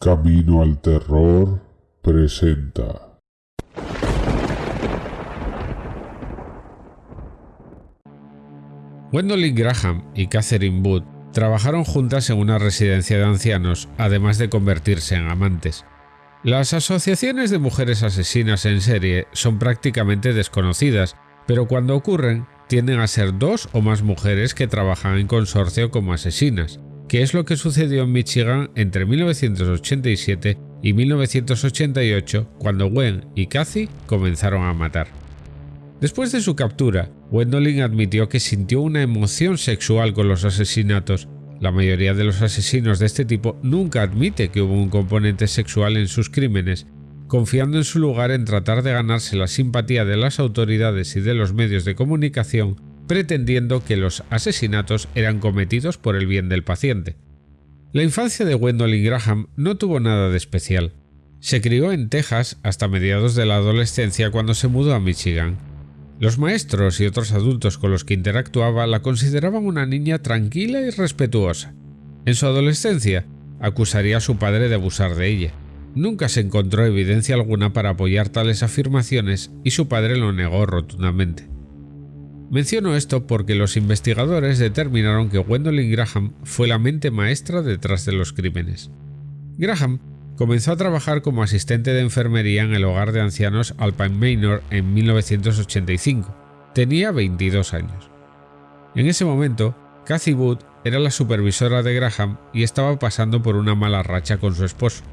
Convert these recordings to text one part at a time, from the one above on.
Camino al Terror presenta. Gwendolyn Graham y Catherine Wood trabajaron juntas en una residencia de ancianos, además de convertirse en amantes. Las asociaciones de mujeres asesinas en serie son prácticamente desconocidas, pero cuando ocurren tienden a ser dos o más mujeres que trabajan en consorcio como asesinas, que es lo que sucedió en Michigan entre 1987 y 1988 cuando Gwen y Cathy comenzaron a matar. Después de su captura, Gwendolyn admitió que sintió una emoción sexual con los asesinatos. La mayoría de los asesinos de este tipo nunca admite que hubo un componente sexual en sus crímenes, confiando en su lugar en tratar de ganarse la simpatía de las autoridades y de los medios de comunicación, pretendiendo que los asesinatos eran cometidos por el bien del paciente. La infancia de Gwendolyn Graham no tuvo nada de especial. Se crió en Texas hasta mediados de la adolescencia cuando se mudó a Michigan. Los maestros y otros adultos con los que interactuaba la consideraban una niña tranquila y respetuosa. En su adolescencia, acusaría a su padre de abusar de ella. Nunca se encontró evidencia alguna para apoyar tales afirmaciones y su padre lo negó rotundamente. Menciono esto porque los investigadores determinaron que Gwendolyn Graham fue la mente maestra detrás de los crímenes. Graham comenzó a trabajar como asistente de enfermería en el hogar de ancianos Alpine Manor en 1985. Tenía 22 años. En ese momento, Cathy Wood era la supervisora de Graham y estaba pasando por una mala racha con su esposo.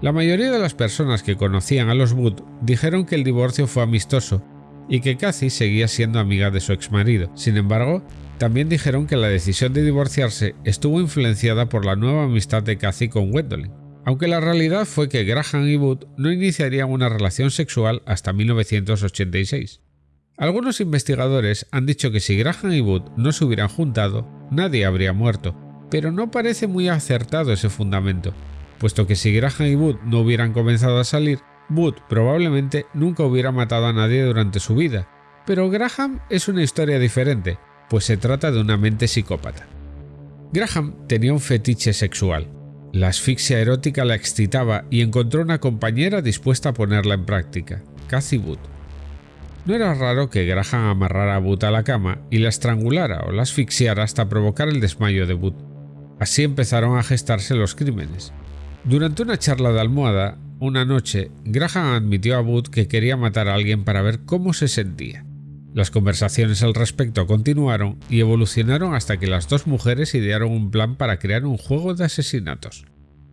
La mayoría de las personas que conocían a los Wood dijeron que el divorcio fue amistoso y que Cathy seguía siendo amiga de su exmarido. Sin embargo, también dijeron que la decisión de divorciarse estuvo influenciada por la nueva amistad de Cathy con Gwendolyn aunque la realidad fue que Graham y Wood no iniciarían una relación sexual hasta 1986. Algunos investigadores han dicho que si Graham y Wood no se hubieran juntado, nadie habría muerto, pero no parece muy acertado ese fundamento, puesto que si Graham y Wood no hubieran comenzado a salir, Wood probablemente nunca hubiera matado a nadie durante su vida, pero Graham es una historia diferente, pues se trata de una mente psicópata. Graham tenía un fetiche sexual, la asfixia erótica la excitaba y encontró una compañera dispuesta a ponerla en práctica, Cathy Wood. No era raro que Graham amarrara a Wood a la cama y la estrangulara o la asfixiara hasta provocar el desmayo de Wood. Así empezaron a gestarse los crímenes. Durante una charla de almohada, una noche, Graham admitió a Wood que quería matar a alguien para ver cómo se sentía. Las conversaciones al respecto continuaron y evolucionaron hasta que las dos mujeres idearon un plan para crear un juego de asesinatos.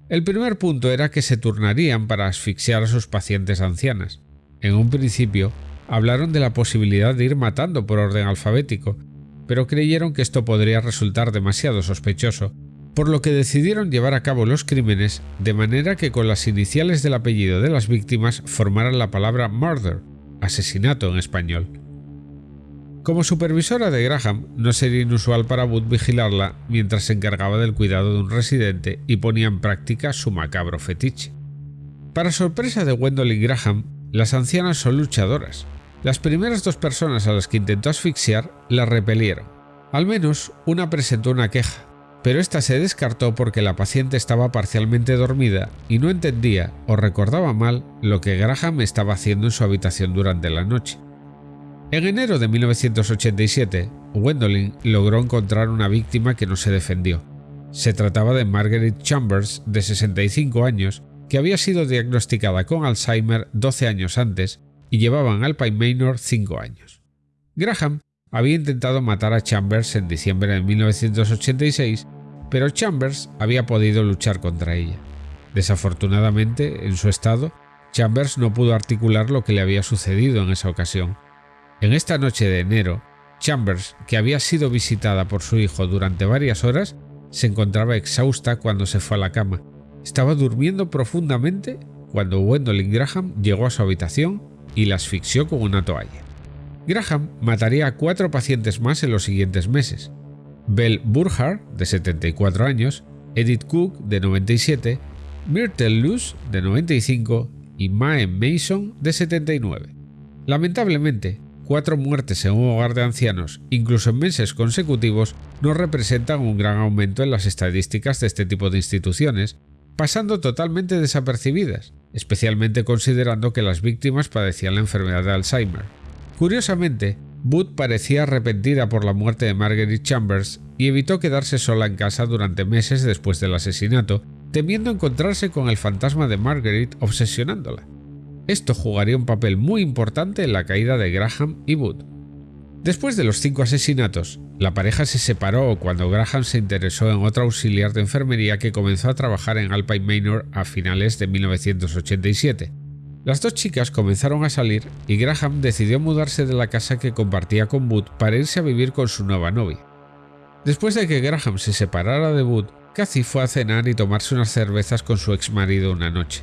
El primer punto era que se turnarían para asfixiar a sus pacientes ancianas. En un principio, hablaron de la posibilidad de ir matando por orden alfabético, pero creyeron que esto podría resultar demasiado sospechoso, por lo que decidieron llevar a cabo los crímenes de manera que con las iniciales del apellido de las víctimas formaran la palabra murder, asesinato en español. Como supervisora de Graham, no sería inusual para Wood vigilarla mientras se encargaba del cuidado de un residente y ponía en práctica su macabro fetiche. Para sorpresa de Gwendolyn Graham, las ancianas son luchadoras. Las primeras dos personas a las que intentó asfixiar la repelieron. Al menos una presentó una queja, pero esta se descartó porque la paciente estaba parcialmente dormida y no entendía o recordaba mal lo que Graham estaba haciendo en su habitación durante la noche. En enero de 1987, Gwendolyn logró encontrar una víctima que no se defendió. Se trataba de Margaret Chambers, de 65 años, que había sido diagnosticada con Alzheimer 12 años antes y llevaba en Alpine Manor 5 años. Graham había intentado matar a Chambers en diciembre de 1986, pero Chambers había podido luchar contra ella. Desafortunadamente, en su estado, Chambers no pudo articular lo que le había sucedido en esa ocasión, en esta noche de enero, Chambers, que había sido visitada por su hijo durante varias horas, se encontraba exhausta cuando se fue a la cama. Estaba durmiendo profundamente cuando Gwendolyn Graham llegó a su habitación y la asfixió con una toalla. Graham mataría a cuatro pacientes más en los siguientes meses. Belle Burhard, de 74 años, Edith Cook, de 97, Myrtle Luz, de 95 y Mae Mason, de 79. Lamentablemente, cuatro muertes en un hogar de ancianos, incluso en meses consecutivos, no representan un gran aumento en las estadísticas de este tipo de instituciones, pasando totalmente desapercibidas, especialmente considerando que las víctimas padecían la enfermedad de Alzheimer. Curiosamente, Booth parecía arrepentida por la muerte de Marguerite Chambers y evitó quedarse sola en casa durante meses después del asesinato, temiendo encontrarse con el fantasma de Marguerite obsesionándola. Esto jugaría un papel muy importante en la caída de Graham y Booth. Después de los cinco asesinatos, la pareja se separó cuando Graham se interesó en otra auxiliar de enfermería que comenzó a trabajar en Alpine Manor a finales de 1987. Las dos chicas comenzaron a salir y Graham decidió mudarse de la casa que compartía con Booth para irse a vivir con su nueva novia. Después de que Graham se separara de Booth, Cathy fue a cenar y tomarse unas cervezas con su ex marido una noche.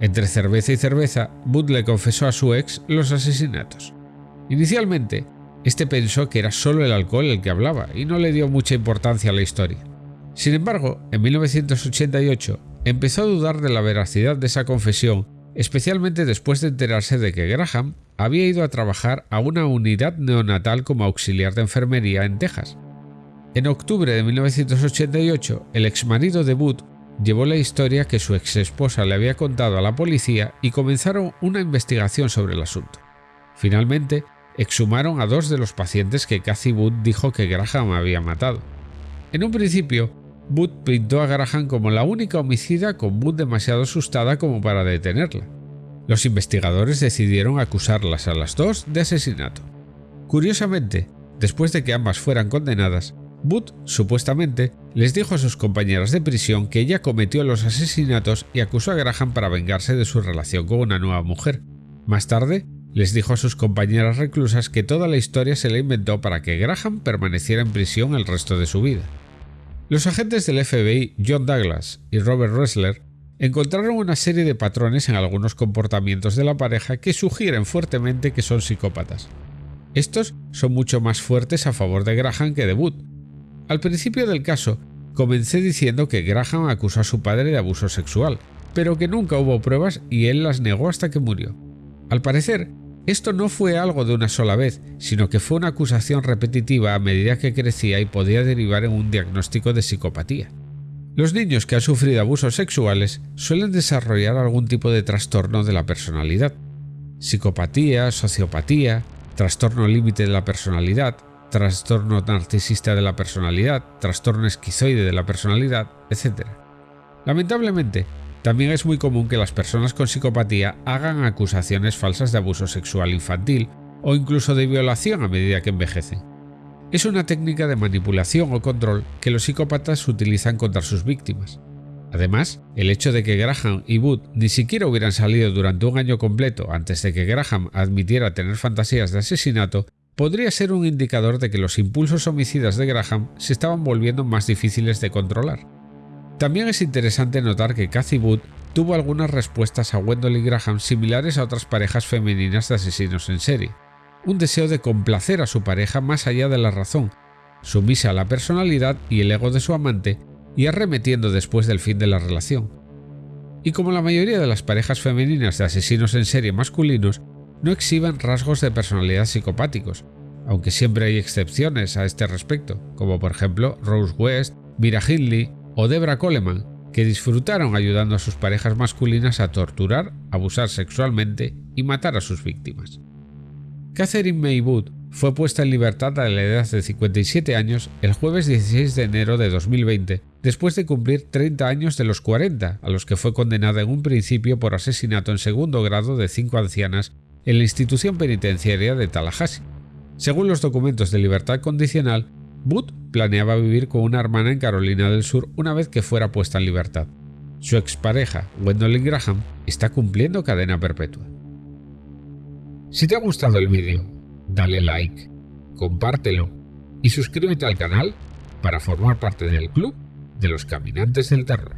Entre cerveza y cerveza, Booth le confesó a su ex los asesinatos. Inicialmente, este pensó que era solo el alcohol el que hablaba y no le dio mucha importancia a la historia. Sin embargo, en 1988 empezó a dudar de la veracidad de esa confesión, especialmente después de enterarse de que Graham había ido a trabajar a una unidad neonatal como auxiliar de enfermería en Texas. En octubre de 1988, el exmarido de Booth llevó la historia que su ex esposa le había contado a la policía y comenzaron una investigación sobre el asunto. Finalmente, exhumaron a dos de los pacientes que Cathy Wood dijo que Graham había matado. En un principio, Wood pintó a Graham como la única homicida con Wood demasiado asustada como para detenerla. Los investigadores decidieron acusarlas a las dos de asesinato. Curiosamente, después de que ambas fueran condenadas, Wood supuestamente les dijo a sus compañeras de prisión que ella cometió los asesinatos y acusó a Graham para vengarse de su relación con una nueva mujer. Más tarde, les dijo a sus compañeras reclusas que toda la historia se la inventó para que Graham permaneciera en prisión el resto de su vida. Los agentes del FBI John Douglas y Robert Ressler encontraron una serie de patrones en algunos comportamientos de la pareja que sugieren fuertemente que son psicópatas. Estos son mucho más fuertes a favor de Graham que de Wood. Al principio del caso, comencé diciendo que Graham acusó a su padre de abuso sexual, pero que nunca hubo pruebas y él las negó hasta que murió. Al parecer, esto no fue algo de una sola vez, sino que fue una acusación repetitiva a medida que crecía y podía derivar en un diagnóstico de psicopatía. Los niños que han sufrido abusos sexuales suelen desarrollar algún tipo de trastorno de la personalidad. Psicopatía, sociopatía, trastorno límite de la personalidad, trastorno narcisista de la personalidad, trastorno esquizoide de la personalidad, etc. Lamentablemente, también es muy común que las personas con psicopatía hagan acusaciones falsas de abuso sexual infantil o incluso de violación a medida que envejecen. Es una técnica de manipulación o control que los psicópatas utilizan contra sus víctimas. Además, el hecho de que Graham y Wood ni siquiera hubieran salido durante un año completo antes de que Graham admitiera tener fantasías de asesinato podría ser un indicador de que los impulsos homicidas de Graham se estaban volviendo más difíciles de controlar. También es interesante notar que Cathy Wood tuvo algunas respuestas a Wendell y Graham similares a otras parejas femeninas de asesinos en serie. Un deseo de complacer a su pareja más allá de la razón, sumisa a la personalidad y el ego de su amante y arremetiendo después del fin de la relación. Y como la mayoría de las parejas femeninas de asesinos en serie masculinos, no exhiben rasgos de personalidad psicopáticos, aunque siempre hay excepciones a este respecto, como por ejemplo Rose West, Mira Hindley o Debra Coleman, que disfrutaron ayudando a sus parejas masculinas a torturar, abusar sexualmente y matar a sus víctimas. Catherine May Wood fue puesta en libertad a la edad de 57 años el jueves 16 de enero de 2020, después de cumplir 30 años de los 40 a los que fue condenada en un principio por asesinato en segundo grado de cinco ancianas en la institución penitenciaria de Tallahassee. Según los documentos de libertad condicional, Booth planeaba vivir con una hermana en Carolina del Sur una vez que fuera puesta en libertad. Su expareja, Gwendolyn Graham, está cumpliendo cadena perpetua. Si te ha gustado el vídeo, dale like, compártelo y suscríbete al canal para formar parte del club de los caminantes del terror.